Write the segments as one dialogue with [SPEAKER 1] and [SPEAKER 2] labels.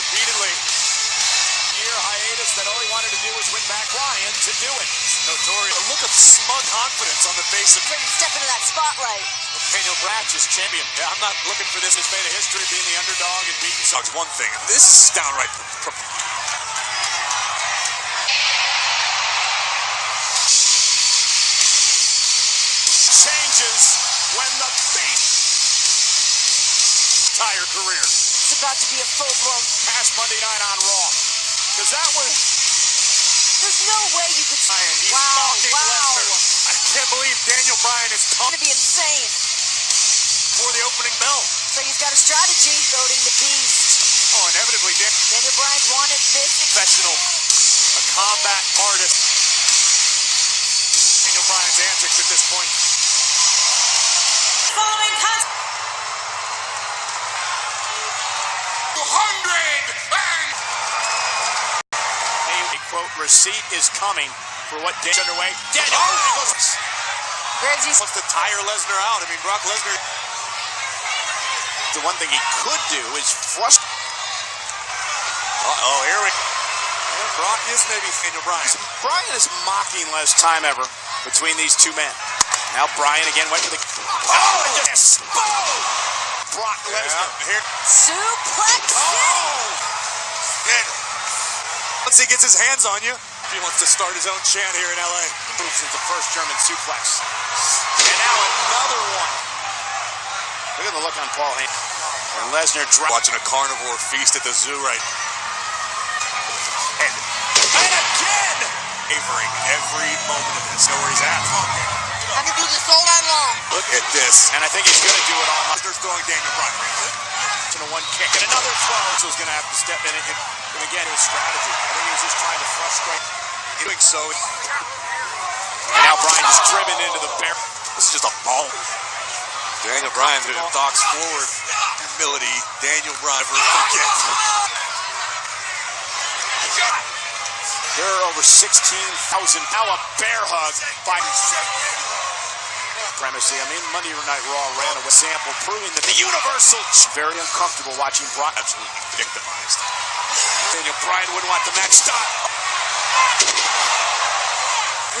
[SPEAKER 1] repeatedly. Year hiatus that all he wanted to do was win back Ryan to do it. Notorious. A look of smug confidence on the face of
[SPEAKER 2] Ready to step into that spotlight.
[SPEAKER 1] Daniel Bratch is champion. Yeah, I'm not looking for this. He's made a history being the underdog and beating Suggs. One thing. This is downright. Pro- changes when the beast entire career
[SPEAKER 2] It's about to be a full-blown...
[SPEAKER 1] past Monday night on Raw. Because that was
[SPEAKER 2] There's no way you could...
[SPEAKER 1] Bryan. He's
[SPEAKER 2] wow,
[SPEAKER 1] stalking
[SPEAKER 2] wow.
[SPEAKER 1] Lesnar. I can't believe Daniel Bryan is
[SPEAKER 2] It's going to be insane.
[SPEAKER 1] for the opening bell.
[SPEAKER 2] So he's got a strategy. Goading the beast.
[SPEAKER 1] Oh, inevitably, Dan-
[SPEAKER 2] Daniel Bryan's wanted this.
[SPEAKER 1] professional, a combat artist. Daniel Bryan's antics at this point. Quote receipt is coming for what Daniel underway. Daniel oh! Bryan goes,
[SPEAKER 2] Where's he...
[SPEAKER 1] wants to tire Lesnar out. I mean, Brock Lesnar. The one thing he could do is frustrate. Uh-oh, here we yeah, Brock is maybe Daniel Bryan. Bryan is mocking less time ever between these two men. Now Bryan again went for the. Oh, oh yes! Boom! Brock Lesnar. Here.
[SPEAKER 2] Suplex
[SPEAKER 1] Oh! Daniel. Once he gets his hands on you, he wants to start his own chant here in LA. Moves into the first German suplex. And now another one. Look at the look on Paul Heyman. And Lesnar dro- watching a carnivore feast at the zoo right. And, and again! Favoring every moment of this. Know where he's at.
[SPEAKER 2] I can do this all night long.
[SPEAKER 1] Look at this. And I think he's going to do it on Lesnar's throwing Daniel Bryan. To the one kick and another throw. So he's going to have to step in and, and again, his strategy. I think he was just trying to frustrate. Doing so. And now Bryan is driven into the bear. This is just a ball. Daniel Bryan it. Thoughts forward. Humility. Daniel Bryan forget. There are over 16,000. Now a bear hug by Supremacy. I mean, Monday Night Raw ran a sample proving that the Universal Ch- very uncomfortable watching Brock absolutely victimized. Daniel Bryan wouldn't want the match stopped.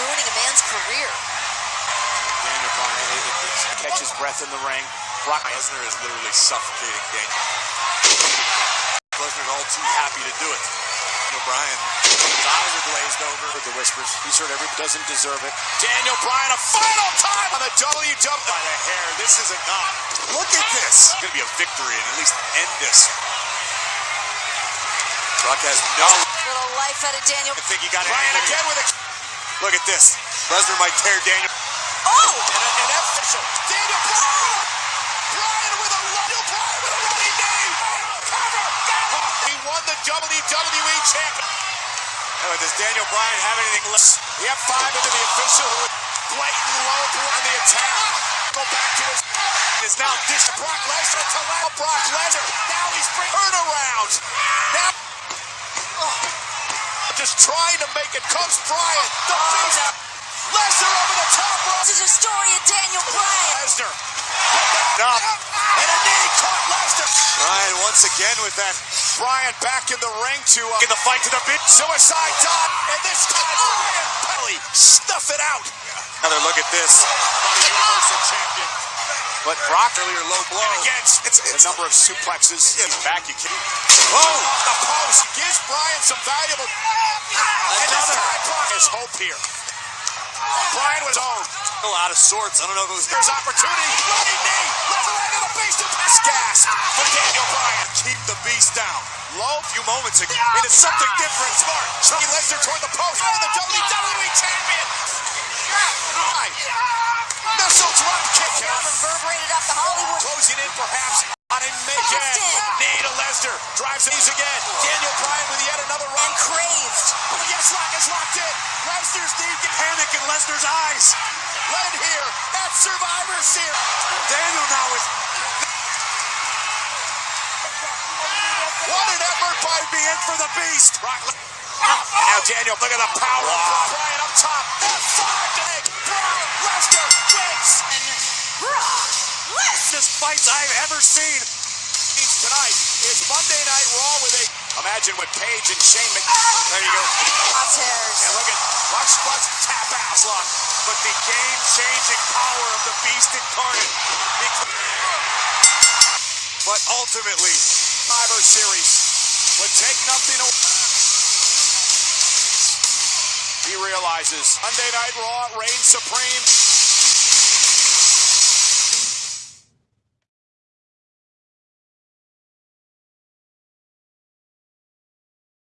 [SPEAKER 2] Ruining a man's career.
[SPEAKER 1] Daniel Bryan it, it, it catches breath in the ring. Brock Lesnar is literally suffocating Daniel. Lesnar's all too happy to do it. Daniel Bryan, his eyes are glazed over with the whispers. He's heard every doesn't deserve it. Daniel Bryan, a final time on the WW by the hair. This is enough. Look at this. It's gonna be a victory and at least end this. Brock has no.
[SPEAKER 2] Little life out of Daniel.
[SPEAKER 1] I think he got it. Bryan again with a. Look at this. Lesnar might tear Daniel.
[SPEAKER 2] Oh!
[SPEAKER 1] And, and that's official. Daniel Bryan! Bryan with a Daniel Bryan WWE champion. Oh, does Daniel Bryan have anything less? He had five into the official who was blatant low blow on the attack. Go back to his is now dish Brock Lesnar to allow Brock Lesnar. Now he's bring turnaround. Now just trying to make it comes Bryan. The oh, beast. Lesnar over the top rope.
[SPEAKER 2] This is a story of Daniel Bryan.
[SPEAKER 1] Lesnar. Up. And a knee caught Lesnar. Bryan once again with that. Bryan back in the ring to uh, in the fight to the bit. Suicide dive. And this time Bryan Pelly stuff it out. Another look at this. Universal Champion. But Brock earlier low blow. And again, it's, it's the number of suplexes. Yeah, back you can. Oh, the post gives Bryan some valuable. And this time Brock has hope here. Bryan was on. Still out of sorts. I don't know if it was. There's opportunity. Running knee. Beast. Pass gas for Daniel Bryan. Keep the beast down. Low a few moments ago. It is something different. Smart. Chucky Lesnar toward the post. And the WWE champion. Right. Missile drop kick.
[SPEAKER 2] Reverberate
[SPEAKER 1] perhaps on him again.
[SPEAKER 2] Austin.
[SPEAKER 1] Knee Lesnar. Drives these again. Daniel Bryan with yet another run.
[SPEAKER 2] And craved.
[SPEAKER 1] Oh, yes, lock is locked in. Lesnar's knee. Panic in Lesnar's eyes. Right here at Survivor Series. Daniel now is. What an effort by being for the Beast. Brock Le- ah. now Daniel, look at the power of Bryan up top. F5 to Brock Lesnar wins.
[SPEAKER 2] Brock Lesnar.
[SPEAKER 1] Best fights I've ever seen tonight is Monday Night Raw with a. Imagine what Paige and Shane Mc. There you go.
[SPEAKER 2] Crosshairs.
[SPEAKER 1] And look at watch watch tap ass lock. But the game-changing power of the Beast incarnate. But ultimately, Survivor Series would take nothing away. He realizes Monday Night Raw reigns supreme.